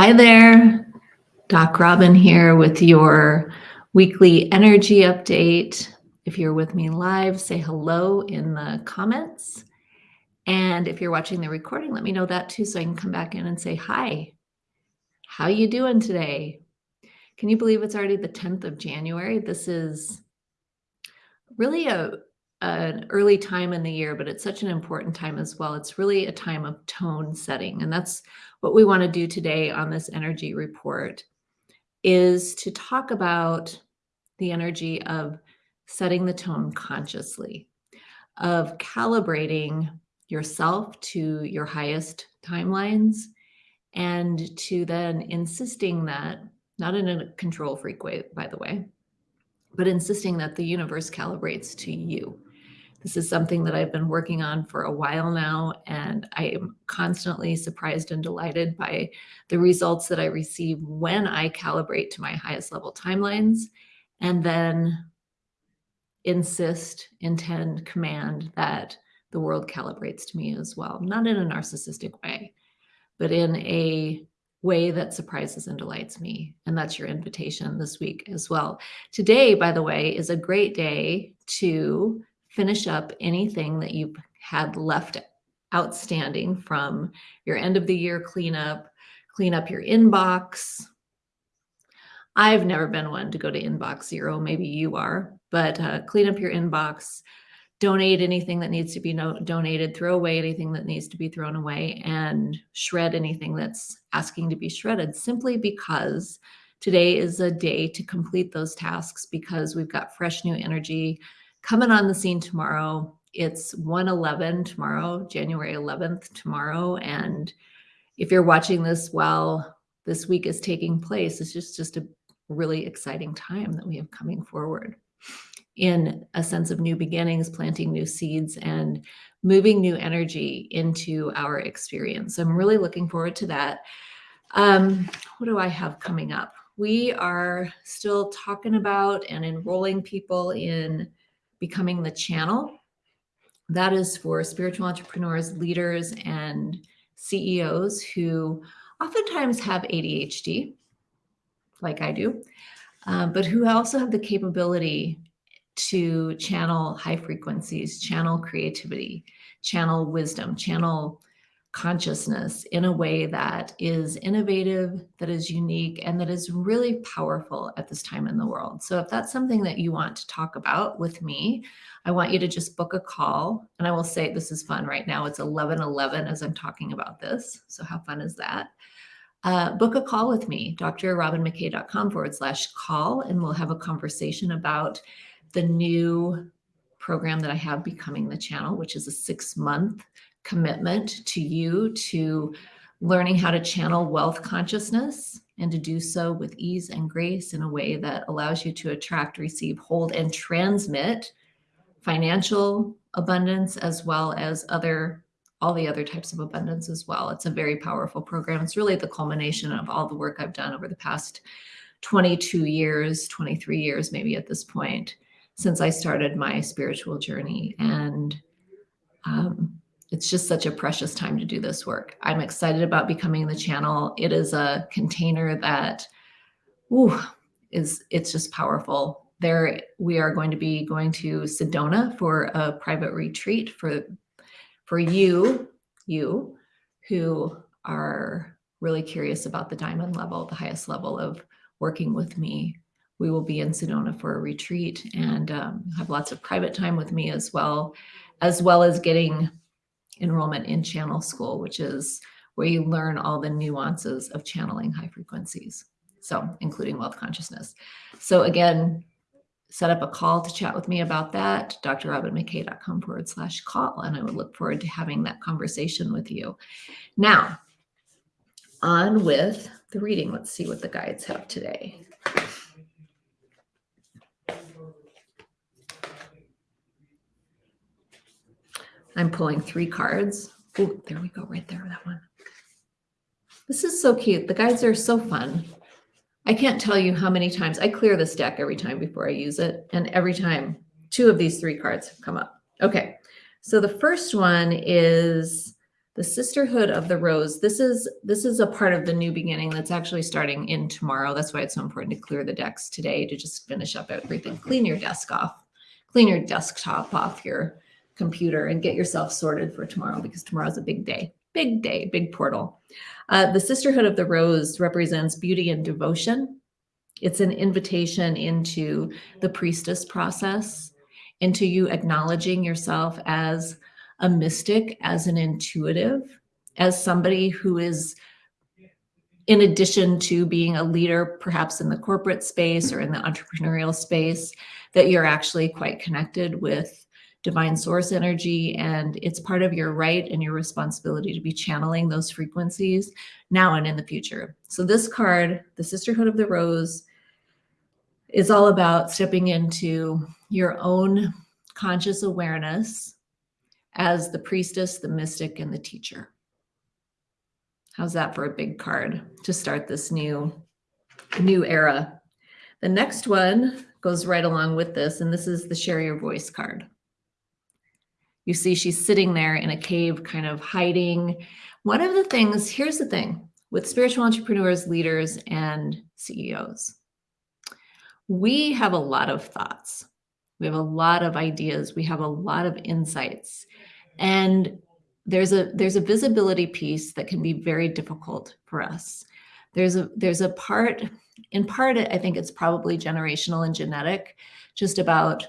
Hi there, Doc Robin here with your weekly energy update. If you're with me live, say hello in the comments. And if you're watching the recording, let me know that too so I can come back in and say hi. How you doing today? Can you believe it's already the 10th of January? This is really a an early time in the year, but it's such an important time as well. It's really a time of tone setting. And that's what we want to do today on this energy report is to talk about the energy of setting the tone consciously, of calibrating yourself to your highest timelines and to then insisting that, not in a control freak way, by the way, but insisting that the universe calibrates to you. This is something that I've been working on for a while now, and I am constantly surprised and delighted by the results that I receive when I calibrate to my highest level timelines and then insist, intend, command that the world calibrates to me as well. Not in a narcissistic way, but in a way that surprises and delights me. And that's your invitation this week as well. Today, by the way, is a great day to finish up anything that you've had left outstanding from your end of the year cleanup, clean up your inbox. I've never been one to go to inbox zero. Maybe you are, but uh, clean up your inbox, donate anything that needs to be no donated, throw away anything that needs to be thrown away, and shred anything that's asking to be shredded simply because today is a day to complete those tasks because we've got fresh new energy coming on the scene tomorrow. It's 111 tomorrow, January 11th tomorrow. And if you're watching this while this week is taking place, it's just, just a really exciting time that we have coming forward in a sense of new beginnings, planting new seeds and moving new energy into our experience. So I'm really looking forward to that. Um, what do I have coming up? We are still talking about and enrolling people in Becoming the Channel. That is for spiritual entrepreneurs, leaders, and CEOs who oftentimes have ADHD, like I do, um, but who also have the capability to channel high frequencies, channel creativity, channel wisdom, channel consciousness in a way that is innovative, that is unique, and that is really powerful at this time in the world. So if that's something that you want to talk about with me, I want you to just book a call. And I will say this is fun right now. It's 11 11 as I'm talking about this. So how fun is that? Uh, book a call with me, drrobinmckay.com forward slash call, and we'll have a conversation about the new program that I have becoming the channel, which is a six month commitment to you to learning how to channel wealth consciousness and to do so with ease and grace in a way that allows you to attract, receive, hold, and transmit financial abundance as well as other all the other types of abundance as well. It's a very powerful program. It's really the culmination of all the work I've done over the past 22 years, 23 years maybe at this point since I started my spiritual journey. And um, it's just such a precious time to do this work. I'm excited about becoming the channel. It is a container that ooh, is it's just powerful. There we are going to be going to Sedona for a private retreat for for you, you who are really curious about the diamond level, the highest level of working with me. We will be in Sedona for a retreat and um, have lots of private time with me as well, as well as getting enrollment in channel school, which is where you learn all the nuances of channeling high frequencies. So including wealth consciousness. So again, set up a call to chat with me about that, drrobinmckay.com forward slash call. And I would look forward to having that conversation with you. Now, on with the reading. Let's see what the guides have today. I'm pulling three cards. Oh, there we go, right there, that one. This is so cute. The guides are so fun. I can't tell you how many times I clear this deck every time before I use it. And every time two of these three cards have come up. Okay, so the first one is the sisterhood of the rose this is this is a part of the new beginning that's actually starting in tomorrow that's why it's so important to clear the decks today to just finish up everything clean your desk off clean your desktop off your computer and get yourself sorted for tomorrow because tomorrow's a big day big day big portal. Uh, the sisterhood of the rose represents beauty and devotion. It's an invitation into the priestess process into you acknowledging yourself as a mystic, as an intuitive, as somebody who is, in addition to being a leader, perhaps in the corporate space or in the entrepreneurial space, that you're actually quite connected with divine source energy and it's part of your right and your responsibility to be channeling those frequencies now and in the future. So this card, the Sisterhood of the Rose, is all about stepping into your own conscious awareness as the priestess, the mystic, and the teacher. How's that for a big card to start this new, new era? The next one goes right along with this, and this is the share your voice card. You see she's sitting there in a cave, kind of hiding. One of the things, here's the thing with spiritual entrepreneurs, leaders, and CEOs, we have a lot of thoughts. We have a lot of ideas. We have a lot of insights. And there's a there's a visibility piece that can be very difficult for us. There's a there's a part in part I think it's probably generational and genetic just about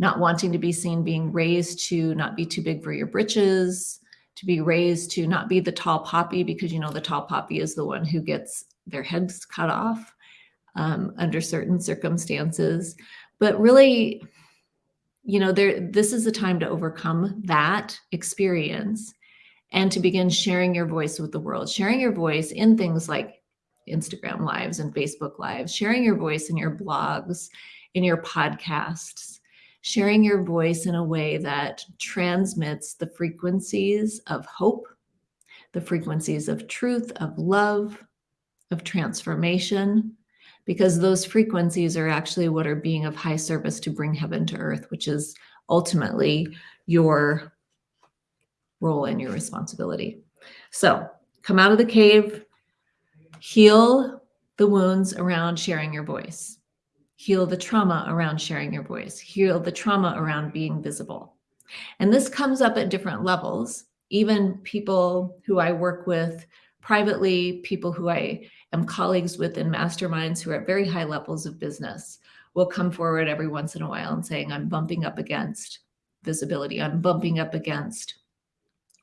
not wanting to be seen being raised to not be too big for your britches, to be raised to not be the tall poppy because you know the tall poppy is the one who gets their heads cut off um, under certain circumstances. But really, you know, there this is a time to overcome that experience and to begin sharing your voice with the world, sharing your voice in things like Instagram lives and Facebook lives, sharing your voice in your blogs, in your podcasts, sharing your voice in a way that transmits the frequencies of hope, the frequencies of truth, of love, of transformation, because those frequencies are actually what are being of high service to bring heaven to earth, which is ultimately your role and your responsibility. So come out of the cave, heal the wounds around sharing your voice, heal the trauma around sharing your voice, heal the trauma around being visible. And this comes up at different levels. Even people who I work with privately, people who I am colleagues with in masterminds who are at very high levels of business will come forward every once in a while and saying, I'm bumping up against visibility. I'm bumping up against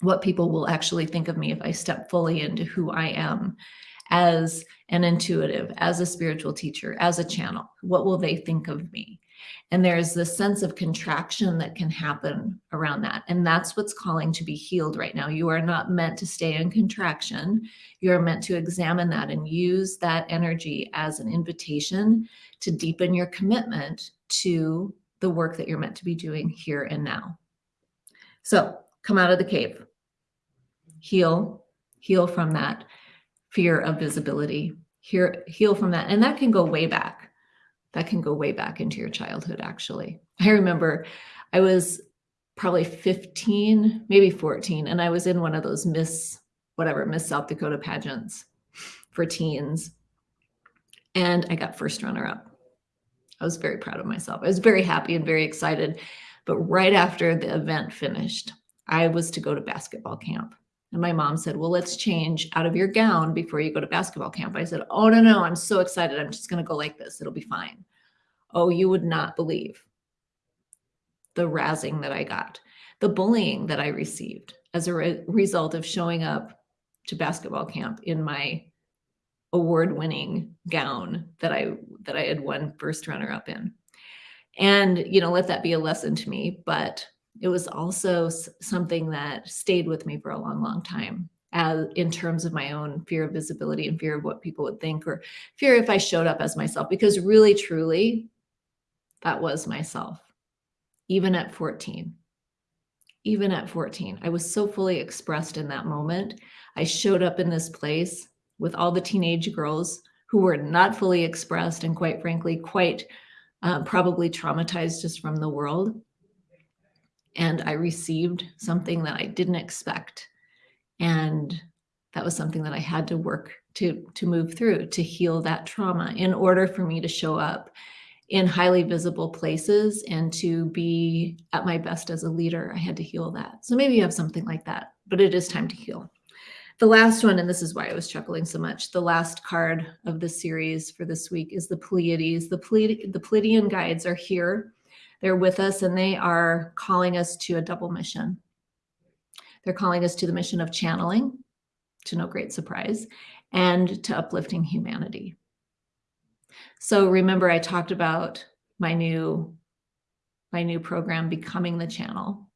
what people will actually think of me if I step fully into who I am as an intuitive, as a spiritual teacher, as a channel. What will they think of me? And there's this sense of contraction that can happen around that. And that's what's calling to be healed right now. You are not meant to stay in contraction. You're meant to examine that and use that energy as an invitation to deepen your commitment to the work that you're meant to be doing here and now. So come out of the cave, heal, heal from that fear of visibility, heal, heal from that. And that can go way back that can go way back into your childhood, actually. I remember I was probably 15, maybe 14, and I was in one of those Miss, whatever, Miss South Dakota pageants for teens. And I got first runner up. I was very proud of myself. I was very happy and very excited. But right after the event finished, I was to go to basketball camp. And my mom said, Well, let's change out of your gown before you go to basketball camp. I said, Oh, no, no, I'm so excited. I'm just going to go like this. It'll be fine. Oh, you would not believe the razzing that I got, the bullying that I received as a re- result of showing up to basketball camp in my award-winning gown that I that I had won first runner up in. And you know, let that be a lesson to me, but it was also something that stayed with me for a long, long time as in terms of my own fear of visibility and fear of what people would think or fear if I showed up as myself because really truly that was myself even at 14 even at 14 I was so fully expressed in that moment. I showed up in this place with all the teenage girls who were not fully expressed and quite frankly quite uh, probably traumatized just from the world and I received something that I didn't expect. And that was something that I had to work to, to move through, to heal that trauma in order for me to show up in highly visible places and to be at my best as a leader. I had to heal that. So maybe you have something like that, but it is time to heal. The last one, and this is why I was chuckling so much, the last card of the series for this week is the Pleiades. The, Pleiad the Pleiadian guides are here. They're with us and they are calling us to a double mission. They're calling us to the mission of channeling, to no great surprise, and to uplifting humanity. So remember I talked about my new my new program becoming the channel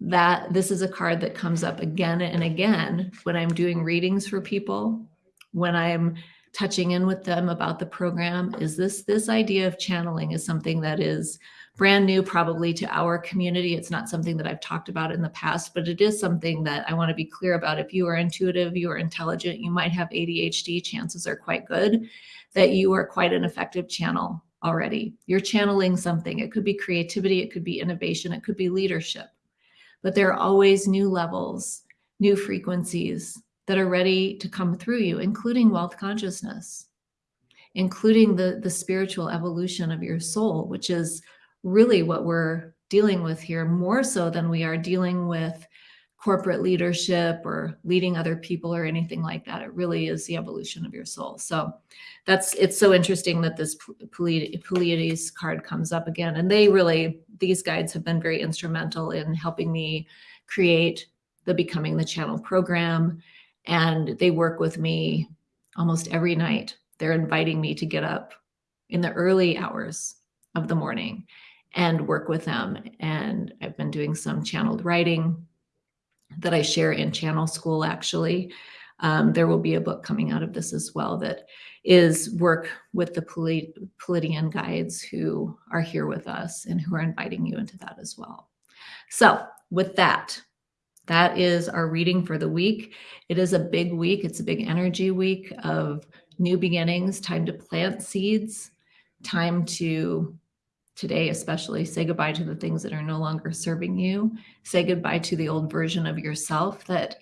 that this is a card that comes up again and again when I'm doing readings for people, when I'm touching in with them about the program. Is this this idea of channeling is something that is brand new probably to our community. It's not something that i've talked about in the past but it is something that i want to be clear about. If you are intuitive you are intelligent you might have adhd chances are quite good that you are quite an effective channel already. You're channeling something. It could be creativity it could be innovation it could be leadership. But there are always new levels, new frequencies that are ready to come through you, including wealth consciousness, including the, the spiritual evolution of your soul, which is really what we're dealing with here, more so than we are dealing with corporate leadership or leading other people or anything like that. It really is the evolution of your soul. So that's it's so interesting that this Pleiades card comes up again. And they really, these guides have been very instrumental in helping me create the Becoming the Channel program. And they work with me almost every night. They're inviting me to get up in the early hours of the morning and work with them. And I've been doing some channeled writing that I share in Channel School, actually. Um, there will be a book coming out of this as well that is work with the Pleiadian guides who are here with us and who are inviting you into that as well. So with that, that is our reading for the week. It is a big week. It's a big energy week of new beginnings, time to plant seeds, time to today, especially say goodbye to the things that are no longer serving you. Say goodbye to the old version of yourself that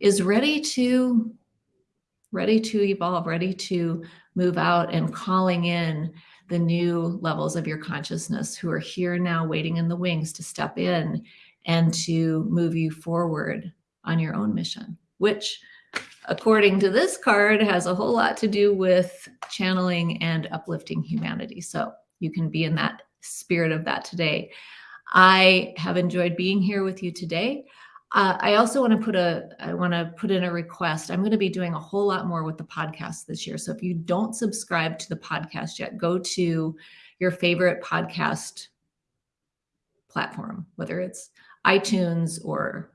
is ready to ready to evolve, ready to move out and calling in the new levels of your consciousness who are here now waiting in the wings to step in and to move you forward on your own mission, which according to this card has a whole lot to do with channeling and uplifting humanity. So you can be in that spirit of that today. I have enjoyed being here with you today. Uh, I also want to put a I want to put in a request. I'm going to be doing a whole lot more with the podcast this year. So if you don't subscribe to the podcast yet, go to your favorite podcast platform, whether it's iTunes or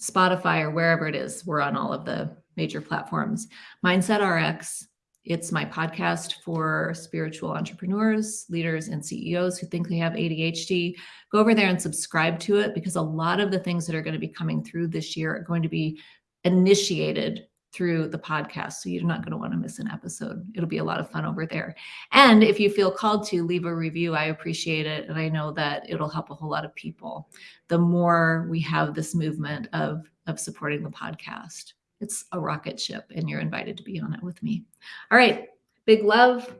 Spotify or wherever it is. We're on all of the major platforms. Mindset RX it's my podcast for spiritual entrepreneurs, leaders, and CEOs who think they have ADHD. Go over there and subscribe to it because a lot of the things that are going to be coming through this year are going to be initiated through the podcast. So you're not going to want to miss an episode. It'll be a lot of fun over there. And if you feel called to leave a review, I appreciate it. And I know that it'll help a whole lot of people. The more we have this movement of, of supporting the podcast. It's a rocket ship and you're invited to be on it with me. All right. Big love.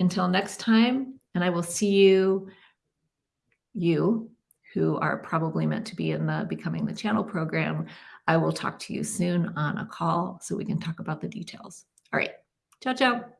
Until next time. And I will see you, you who are probably meant to be in the Becoming the Channel program. I will talk to you soon on a call so we can talk about the details. All right. Ciao, ciao.